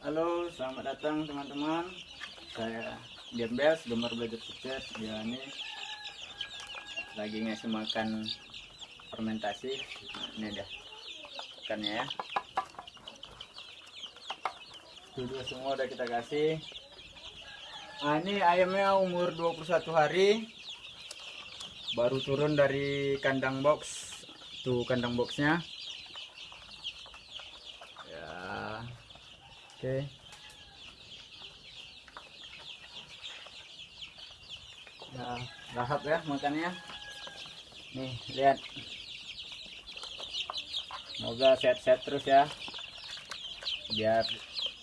Halo, selamat datang teman-teman. Saya Gembes, gemar belajar sukses. Dia ini lagi ngasih makan fermentasi. Ini dia ikannya ya. Dua semua udah kita kasih. Nah, ini ayamnya umur 21 hari. Baru turun dari kandang box. Tuh kandang boxnya. Oke. Nah, lahap ya makannya. Nih, lihat. Semoga sehat-sehat terus ya. Biar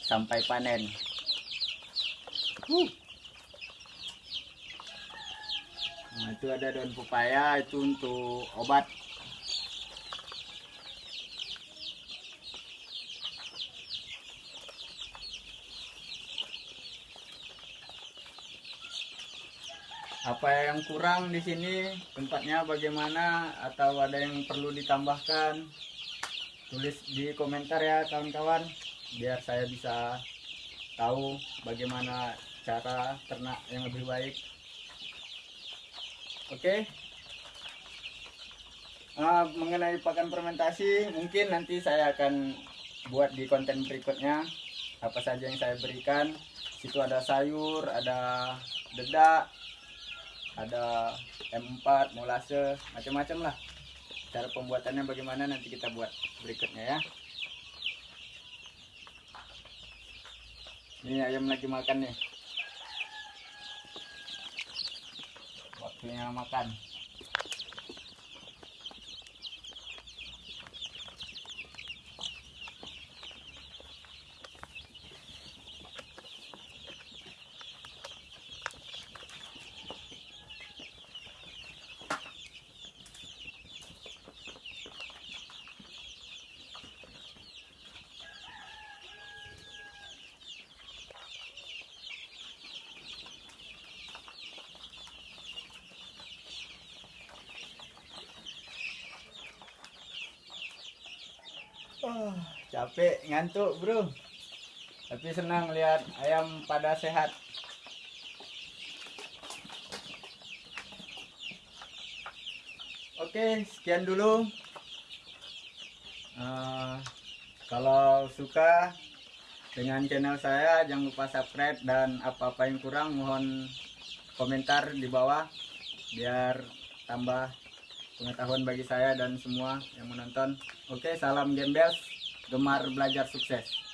sampai panen. Uh. Nah, itu ada daun pepaya itu untuk obat. Apa yang kurang di sini? Tempatnya bagaimana? Atau ada yang perlu ditambahkan? Tulis di komentar ya kawan-kawan. Biar saya bisa tahu bagaimana cara ternak yang lebih baik. Oke? Nah, mengenai pakan fermentasi mungkin nanti saya akan buat di konten berikutnya. Apa saja yang saya berikan? Situ ada sayur ada dedak ada M4 molase macam-macam lah. Cara pembuatannya bagaimana nanti kita buat berikutnya ya. Ini ayam lagi makan nih. Waktunya makan Oh, capek, ngantuk bro. Tapi senang lihat ayam pada sehat. Oke, sekian dulu. Eh, kalau suka dengan channel saya, jangan lupa subscribe dan apa-apa yang kurang mohon komentar di bawah biar tambah pengetahuan bagi saya dan semua yang menonton. Oke, salam gembel, gemar belajar sukses.